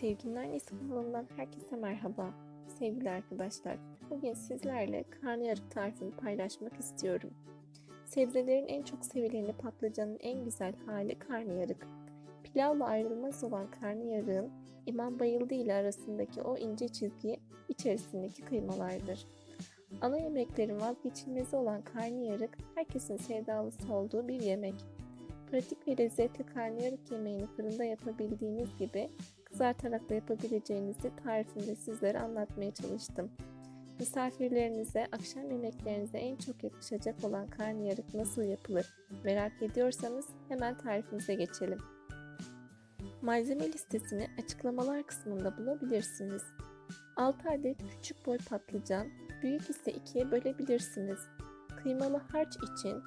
Sevginin Annesi kanalından herkese merhaba. Sevgili arkadaşlar, bugün sizlerle karnıyarık tarifini paylaşmak istiyorum. Sebzelerin en çok sevileni patlıcanın en güzel hali karnıyarık. Pilavla ayrılmaz olan karnıyarığın İmam Bayıldı ile arasındaki o ince çizgi içerisindeki kıymalardır. Ana yemeklerin vazgeçilmezi olan karnıyarık herkesin sevdalısı olduğu bir yemek. Pratik ve lezzetli karnıyarık yemeğini fırında yapabildiğiniz gibi kızartarak da yapabileceğinizi tarifimde sizlere anlatmaya çalıştım. Misafirlerinize, akşam yemeklerinize en çok yakışacak olan karnıyarık nasıl yapılır merak ediyorsanız hemen tarifimize geçelim. Malzeme listesini açıklamalar kısmında bulabilirsiniz. 6 adet küçük boy patlıcan, büyük ise ikiye bölebilirsiniz. Kıymalı harç için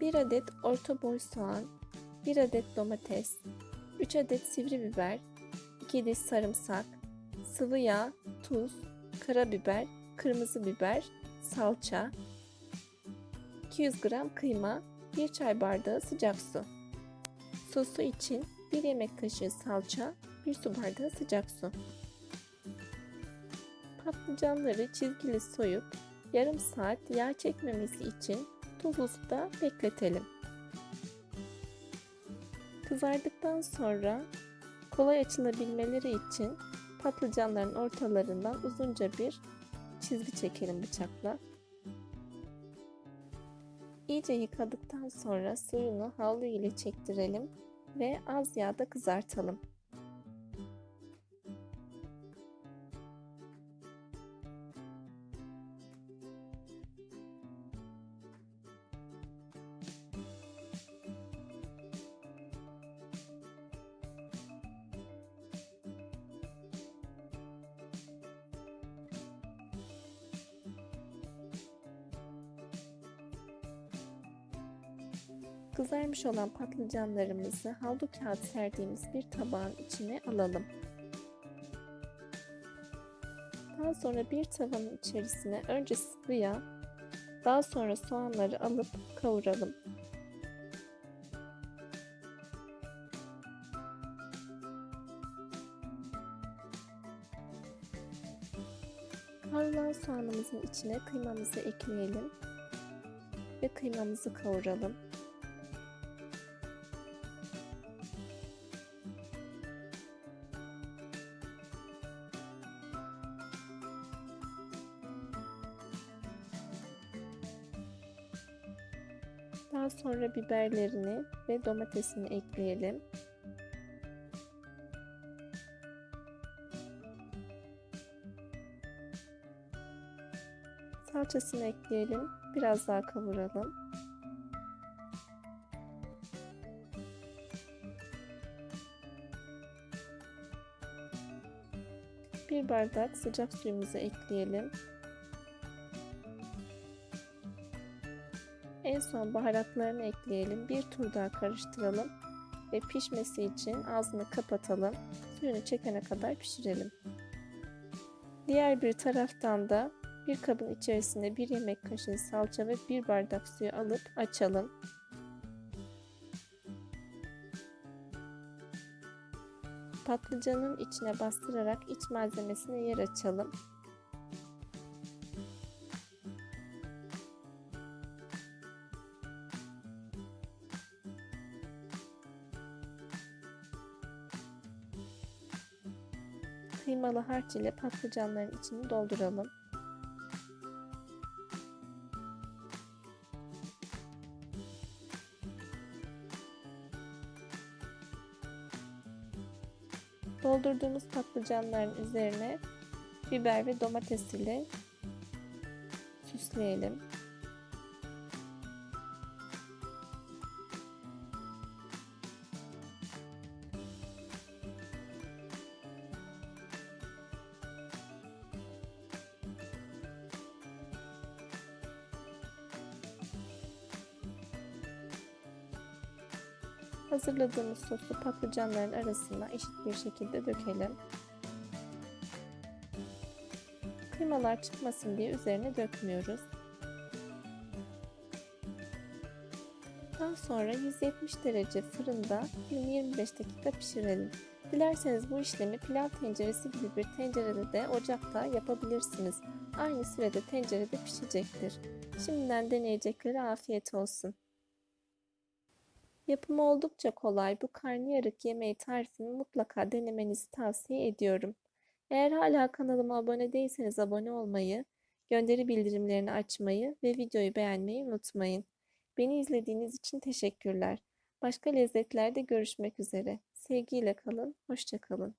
1 adet orta boy soğan, 1 adet domates, 3 adet sivri biber, 2 diş sarımsak, sıvı yağ, tuz, karabiber, kırmızı biber, salça, 200 gram kıyma, 1 çay bardağı sıcak su. Sosu için 1 yemek kaşığı salça, 1 su bardağı sıcak su. Patlıcanları çizgili soyup yarım saat yağ çekmemesi için tuzlu suda bekletelim. Kızardıktan sonra kolay açılabilmeleri için patlıcanların ortalarından uzunca bir çizgi çekelim bıçakla. İyice yıkadıktan sonra suyunu havlu ile çektirelim ve az yağda kızartalım. Kızarmış olan patlıcanlarımızı havlu kağıt serdiğimiz bir tabağın içine alalım. Daha sonra bir tavanın içerisine önce sıvı yağ, daha sonra soğanları alıp kavuralım. Kavrulan soğanımızın içine kıymamızı ekleyelim ve kıymamızı kavuralım. Daha sonra biberlerini ve domatesini ekleyelim. Salçasını ekleyelim. Biraz daha kavuralım. Bir bardak sıcak suyumuzu ekleyelim. En son baharatlarını ekleyelim. Bir tur daha karıştıralım ve pişmesi için ağzını kapatalım. Suyunu çekene kadar pişirelim. Diğer bir taraftan da bir kabın içerisine bir yemek kaşığı salça ve bir bardak suyu alıp açalım. Patlıcanın içine bastırarak iç malzemesine yer açalım. Kıymalı harç ile patlıcanların içini dolduralım. Doldurduğumuz patlıcanların üzerine biber ve domates ile süsleyelim. Hazırladığımız sosu patlıcanların arasına eşit bir şekilde dökelim. Kıymalar çıkmasın diye üzerine dökmüyoruz. Daha sonra 170 derece fırında 20-25 dakika pişirelim. Dilerseniz bu işlemi pilav tenceresi gibi bir tencerede de ocakta yapabilirsiniz. Aynı sürede tencerede pişecektir. Şimdiden deneyeceklere afiyet olsun. Yapımı oldukça kolay bu karnıyarık yemeği tarifini mutlaka denemenizi tavsiye ediyorum. Eğer hala kanalıma abone değilseniz abone olmayı, gönderi bildirimlerini açmayı ve videoyu beğenmeyi unutmayın. Beni izlediğiniz için teşekkürler. Başka lezzetlerde görüşmek üzere. Sevgiyle kalın, hoşça kalın.